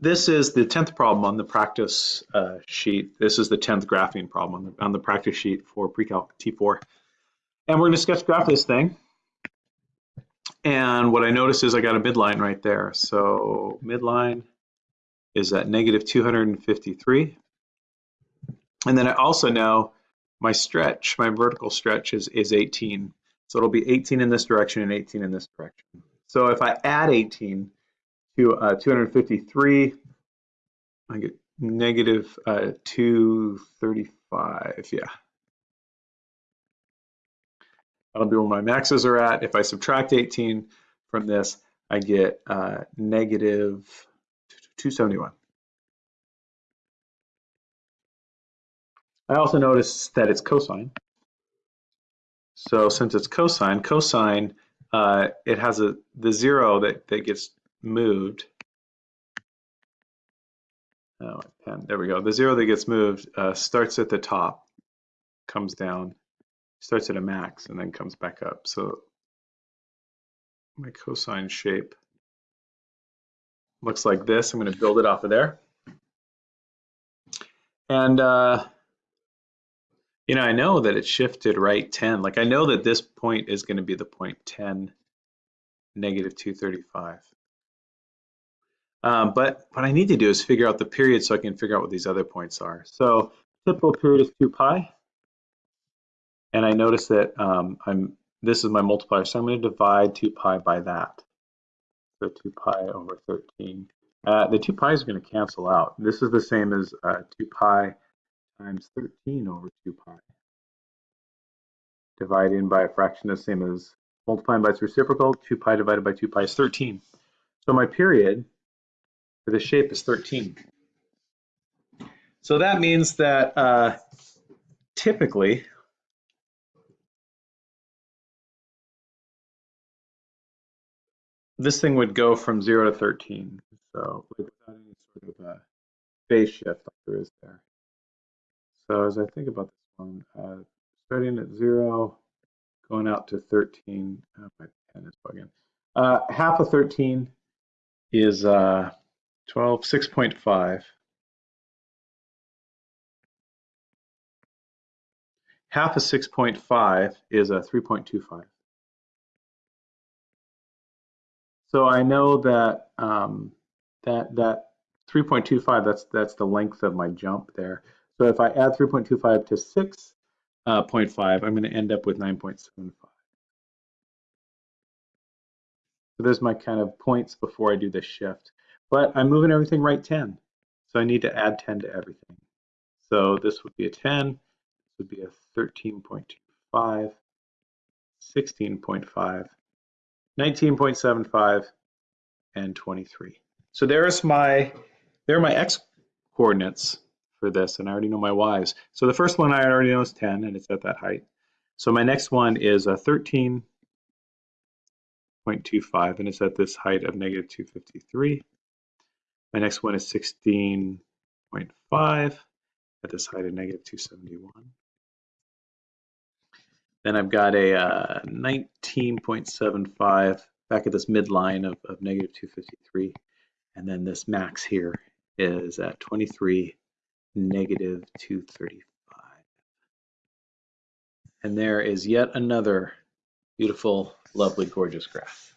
this is the 10th problem on the practice uh, sheet. This is the 10th graphing problem on the, on the practice sheet for pre-calc T4. And we're going to sketch graph this thing. And what I notice is I got a midline right there. So midline is at negative 253. And then I also know my stretch, my vertical stretch is, is 18. So it'll be 18 in this direction and 18 in this direction. So if I add 18 to uh, 253, I get negative uh, 235, yeah. That'll be where my maxes are at. If I subtract 18 from this, I get uh, negative 271. I also notice that it's cosine. So since it's cosine, cosine, uh, it has a the zero that, that gets moved. Oh, pen, there we go. The zero that gets moved uh, starts at the top, comes down, starts at a max, and then comes back up. So my cosine shape looks like this. I'm going to build it off of there. And, uh, you know, I know that it shifted right 10. Like I know that this point is going to be the point 10, negative 235. Um, but what I need to do is figure out the period so I can figure out what these other points are. So typical period is 2 pi. And I notice that um, I'm this is my multiplier, so I'm going to divide 2 pi by that. So 2 pi over 13. Uh, the 2 pi's are going to cancel out. This is the same as uh, 2 pi times 13 over 2 pi. Dividing by a fraction is the same as multiplying by its reciprocal. 2 pi divided by 2 pi is 13. So my period the shape is 13. So that means that uh, typically this thing would go from 0 to 13. So without any sort of a phase shift like there is there. So as I think about this one, uh, starting at 0, going out to 13, oh, my pen is bugging. Uh, half of 13 is uh, 12, 6.5. Half of 6.5 is a 3.25. So I know that um, that that 3.25 that's that's the length of my jump there. So if I add 3.25 to 6.5, uh, I'm going to end up with 9.75. So there's my kind of points before I do the shift. But I'm moving everything right 10. So I need to add 10 to everything. So this would be a 10, this would be a 13.25, 16.5, 19.75, and 23. So there's my, there are my x coordinates for this, and I already know my y's. So the first one I already know is 10, and it's at that height. So my next one is a 13.25, and it's at this height of negative 253. My next one is 16.5 at this height of negative 271. Then I've got a uh, 19.75 back at this midline of, of negative 253. And then this max here is at 23, negative 235. And there is yet another beautiful, lovely, gorgeous graph.